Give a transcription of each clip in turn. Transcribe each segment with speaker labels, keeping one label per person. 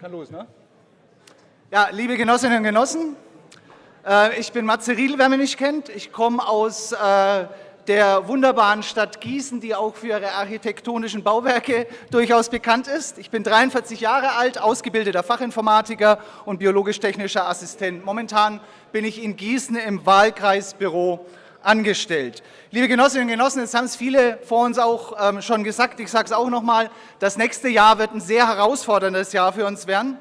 Speaker 1: kann los, ne?
Speaker 2: Ja, liebe Genossinnen und Genossen, äh, ich bin Matze Riedl, wer mich nicht kennt. Ich komme aus äh, der wunderbaren Stadt Gießen, die auch für ihre architektonischen Bauwerke durchaus bekannt ist. Ich bin 43 Jahre alt, ausgebildeter Fachinformatiker und biologisch-technischer Assistent. Momentan bin ich in Gießen im Wahlkreisbüro angestellt. Liebe Genossinnen und Genossen, jetzt haben es viele vor uns auch ähm, schon gesagt, ich sage es auch nochmal, das nächste Jahr wird ein sehr herausforderndes Jahr für uns werden.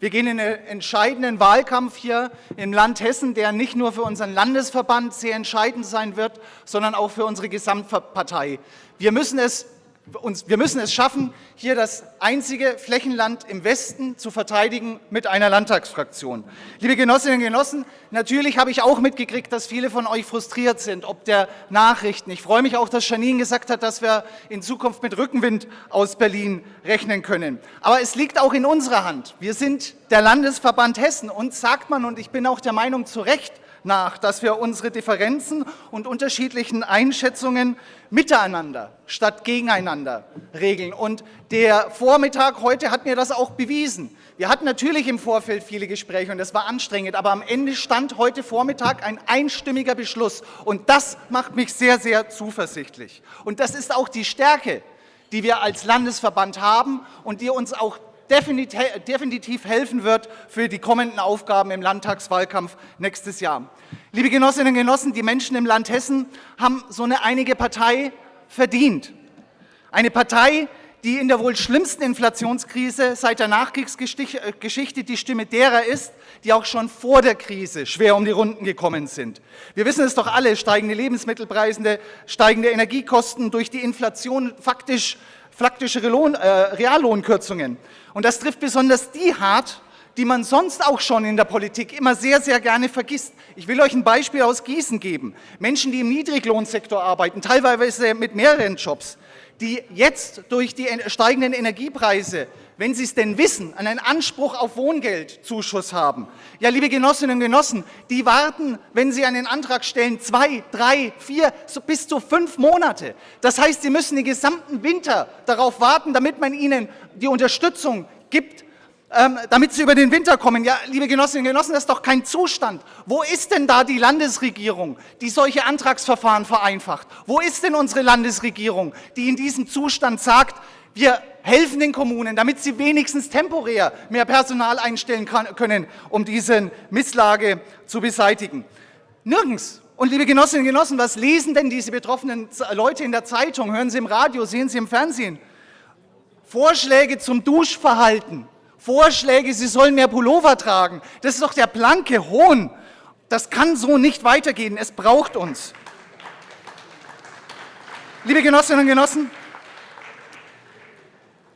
Speaker 2: Wir gehen in einen entscheidenden Wahlkampf hier im Land Hessen, der nicht nur für unseren Landesverband sehr entscheidend sein wird, sondern auch für unsere Gesamtpartei. Wir müssen es uns, wir müssen es schaffen, hier das einzige Flächenland im Westen zu verteidigen mit einer Landtagsfraktion. Liebe Genossinnen und Genossen, natürlich habe ich auch mitgekriegt, dass viele von euch frustriert sind, ob der Nachrichten. Ich freue mich auch, dass Janine gesagt hat, dass wir in Zukunft mit Rückenwind aus Berlin rechnen können. Aber es liegt auch in unserer Hand. Wir sind der Landesverband Hessen und sagt man, und ich bin auch der Meinung zu Recht, nach, dass wir unsere Differenzen und unterschiedlichen Einschätzungen miteinander statt gegeneinander regeln. Und der Vormittag heute hat mir das auch bewiesen. Wir hatten natürlich im Vorfeld viele Gespräche und das war anstrengend, aber am Ende stand heute Vormittag ein einstimmiger Beschluss und das macht mich sehr, sehr zuversichtlich. Und das ist auch die Stärke, die wir als Landesverband haben und die uns auch definitiv helfen wird für die kommenden Aufgaben im Landtagswahlkampf nächstes Jahr. Liebe Genossinnen und Genossen, die Menschen im Land Hessen haben so eine einige Partei verdient. Eine Partei, die in der wohl schlimmsten Inflationskrise seit der Nachkriegsgeschichte die Stimme derer ist, die auch schon vor der Krise schwer um die Runden gekommen sind. Wir wissen es doch alle, steigende Lebensmittelpreise, steigende Energiekosten durch die Inflation faktisch faktische Lohn, äh, Reallohnkürzungen. Und das trifft besonders die hart, die man sonst auch schon in der Politik immer sehr, sehr gerne vergisst. Ich will euch ein Beispiel aus Gießen geben. Menschen, die im Niedriglohnsektor arbeiten, teilweise mit mehreren Jobs, die jetzt durch die steigenden Energiepreise wenn Sie es denn wissen, einen Anspruch auf Wohngeldzuschuss haben. Ja, liebe Genossinnen und Genossen, die warten, wenn Sie einen Antrag stellen, zwei, drei, vier, so bis zu fünf Monate. Das heißt, Sie müssen den gesamten Winter darauf warten, damit man Ihnen die Unterstützung gibt, ähm, damit Sie über den Winter kommen. Ja, liebe Genossinnen und Genossen, das ist doch kein Zustand. Wo ist denn da die Landesregierung, die solche Antragsverfahren vereinfacht? Wo ist denn unsere Landesregierung, die in diesem Zustand sagt, wir helfen den Kommunen, damit sie wenigstens temporär mehr Personal einstellen können, um diese Misslage zu beseitigen. Nirgends. Und liebe Genossinnen und Genossen, was lesen denn diese betroffenen Leute in der Zeitung? Hören sie im Radio, sehen sie im Fernsehen? Vorschläge zum Duschverhalten, Vorschläge, sie sollen mehr Pullover tragen. Das ist doch der blanke Hohn. Das kann so nicht weitergehen. Es braucht uns. Liebe Genossinnen und Genossen,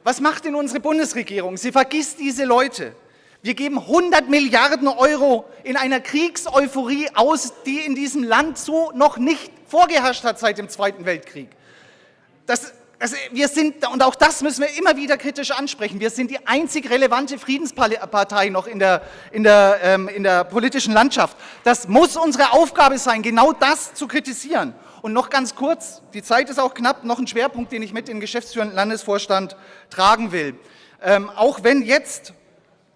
Speaker 2: was macht denn unsere Bundesregierung? Sie vergisst diese Leute. Wir geben 100 Milliarden Euro in einer Kriegseuphorie aus, die in diesem Land so noch nicht vorgeherrscht hat seit dem Zweiten Weltkrieg. Das, also wir sind, und auch das müssen wir immer wieder kritisch ansprechen, wir sind die einzig relevante Friedenspartei noch in der, in, der, ähm, in der politischen Landschaft. Das muss unsere Aufgabe sein, genau das zu kritisieren. Und noch ganz kurz, die Zeit ist auch knapp, noch ein Schwerpunkt, den ich mit in den geschäftsführenden Landesvorstand tragen will. Ähm, auch wenn jetzt,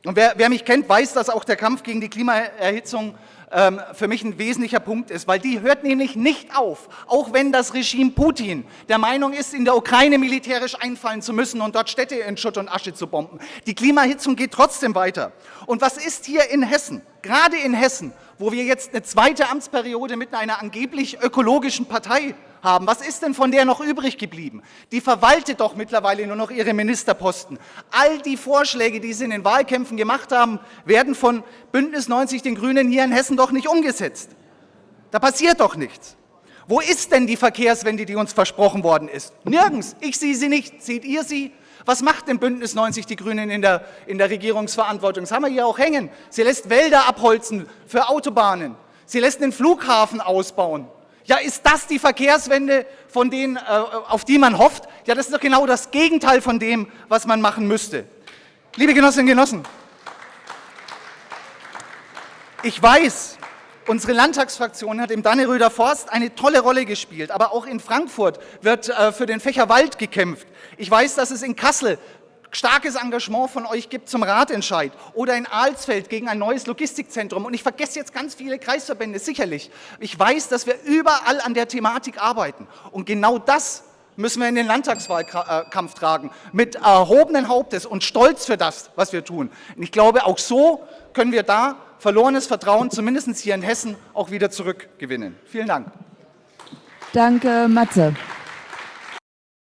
Speaker 2: und wer, wer mich kennt, weiß, dass auch der Kampf gegen die Klimaerhitzung ähm, für mich ein wesentlicher Punkt ist, weil die hört nämlich nicht auf, auch wenn das Regime Putin der Meinung ist, in der Ukraine militärisch einfallen zu müssen und dort Städte in Schutt und Asche zu bomben. Die Klimaerhitzung geht trotzdem weiter. Und was ist hier in Hessen, gerade in Hessen, wo wir jetzt eine zweite Amtsperiode mit einer angeblich ökologischen Partei haben. Was ist denn von der noch übrig geblieben? Die verwaltet doch mittlerweile nur noch ihre Ministerposten. All die Vorschläge, die sie in den Wahlkämpfen gemacht haben, werden von Bündnis 90 den Grünen hier in Hessen doch nicht umgesetzt. Da passiert doch nichts. Wo ist denn die Verkehrswende, die uns versprochen worden ist? Nirgends. Ich sehe sie nicht. Seht ihr sie? Was macht denn Bündnis 90 die Grünen in der, in der Regierungsverantwortung? Das haben wir hier auch hängen. Sie lässt Wälder abholzen für Autobahnen. Sie lässt den Flughafen ausbauen. Ja, ist das die Verkehrswende, von denen, äh, auf die man hofft? Ja, das ist doch genau das Gegenteil von dem, was man machen müsste. Liebe Genossinnen und Genossen, ich weiß, unsere Landtagsfraktion hat im Danneröder Forst eine tolle Rolle gespielt, aber auch in Frankfurt wird äh, für den Fächer Wald gekämpft. Ich weiß, dass es in Kassel starkes Engagement von euch gibt zum Ratentscheid oder in Alsfeld gegen ein neues Logistikzentrum. Und ich vergesse jetzt ganz viele Kreisverbände, sicherlich. Ich weiß, dass wir überall an der Thematik arbeiten. Und genau das müssen wir in den Landtagswahlkampf tragen, mit erhobenen Hauptes und Stolz für das, was wir tun. Und ich glaube, auch so können wir da verlorenes Vertrauen, zumindest hier in Hessen, auch wieder zurückgewinnen. Vielen Dank.
Speaker 1: Danke, Matze.